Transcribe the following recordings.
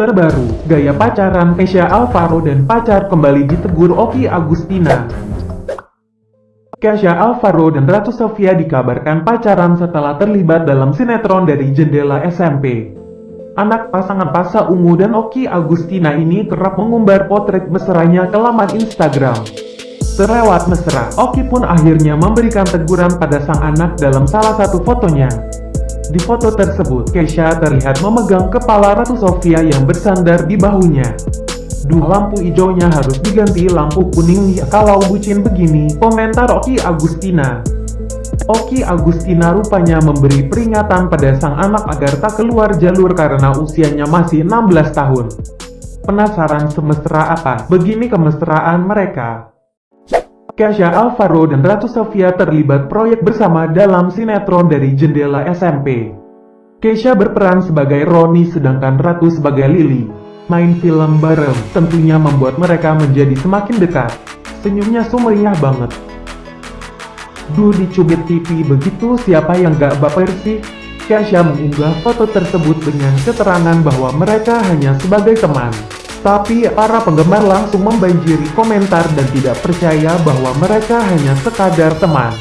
Terbaru, gaya pacaran Kesha Alvaro dan pacar kembali ditegur Oki Agustina. Kesha Alvaro dan Ratu Sofia dikabarkan pacaran setelah terlibat dalam sinetron dari jendela SMP. Anak pasangan Pasa Ungu dan Oki Agustina ini kerap mengumbar potret mesranya ke laman Instagram. Terlewat mesra, Oki pun akhirnya memberikan teguran pada sang anak dalam salah satu fotonya. Di foto tersebut, Kesha terlihat memegang kepala Ratu Sofia yang bersandar di bahunya. Duh lampu hijaunya harus diganti lampu kuning ya kalau bucin begini, komentar Oki Agustina. Oki Agustina rupanya memberi peringatan pada sang anak agar tak keluar jalur karena usianya masih 16 tahun. Penasaran semesra apa? Begini kemesraan mereka. Kesha Alvaro dan Ratu Sofia terlibat proyek bersama dalam sinetron dari jendela SMP. Kesha berperan sebagai Roni sedangkan Ratu sebagai Lily. Main film bareng tentunya membuat mereka menjadi semakin dekat. Senyumnya sumringah banget. Duh dicubit TV begitu siapa yang gak baper sih? Kesha mengunggah foto tersebut dengan keterangan bahwa mereka hanya sebagai teman. Tapi para penggemar langsung membanjiri komentar dan tidak percaya bahwa mereka hanya sekadar teman.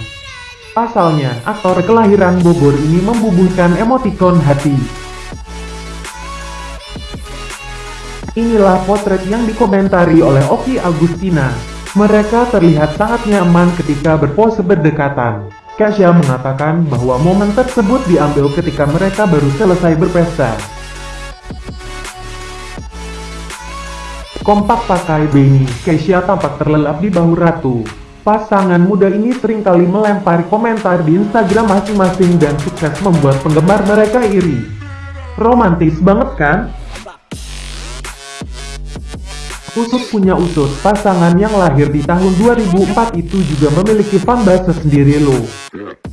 Pasalnya, aktor kelahiran Bogor ini membubuhkan emotikon hati. Inilah potret yang dikomentari oleh Oki Agustina. Mereka terlihat sangat nyaman ketika berpose berdekatan. Kasya mengatakan bahwa momen tersebut diambil ketika mereka baru selesai berpesta. Kompak pakai Benny, Keisha tampak terlelap di bahu Ratu. Pasangan muda ini sering kali melempar komentar di Instagram masing-masing dan sukses membuat penggemar mereka iri. Romantis banget kan? Usut punya usut, pasangan yang lahir di tahun 2004 itu juga memiliki fanbase sendiri loh.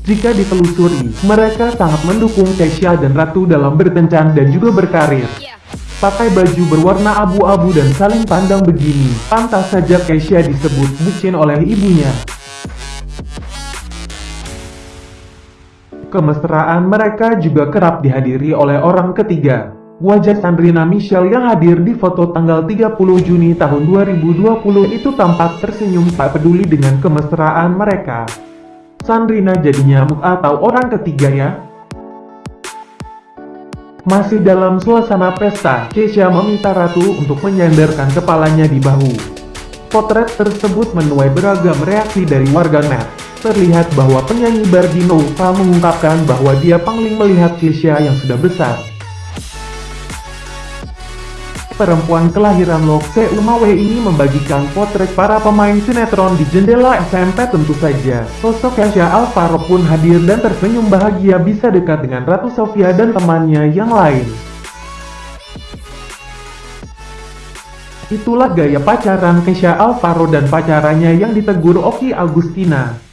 Jika ditelusuri, mereka sangat mendukung Keisha dan Ratu dalam berkencan dan juga berkarir. Pakai baju berwarna abu-abu dan saling pandang begini, pantas saja Keisha disebut bucin oleh ibunya. Kemesraan mereka juga kerap dihadiri oleh orang ketiga. Wajah Sandrina Michelle yang hadir di foto tanggal 30 Juni tahun 2020 itu tampak tersenyum tak peduli dengan kemesraan mereka. Sandrina jadi nyamuk atau orang ketiga ya? Masih dalam suasana pesta, Keisha meminta Ratu untuk menyandarkan kepalanya di bahu. Potret tersebut menuai beragam reaksi dari warganet. Terlihat bahwa penyanyi Bardino mengungkapkan bahwa dia pangling melihat Keisha yang sudah besar. Perempuan kelahiran Lokse Umawe ini membagikan potret para pemain sinetron di jendela SMP tentu saja. Sosok Kesha Alvaro pun hadir dan tersenyum bahagia bisa dekat dengan Ratu Sofia dan temannya yang lain. Itulah gaya pacaran Kesha Alvaro dan pacarannya yang ditegur Oki Agustina.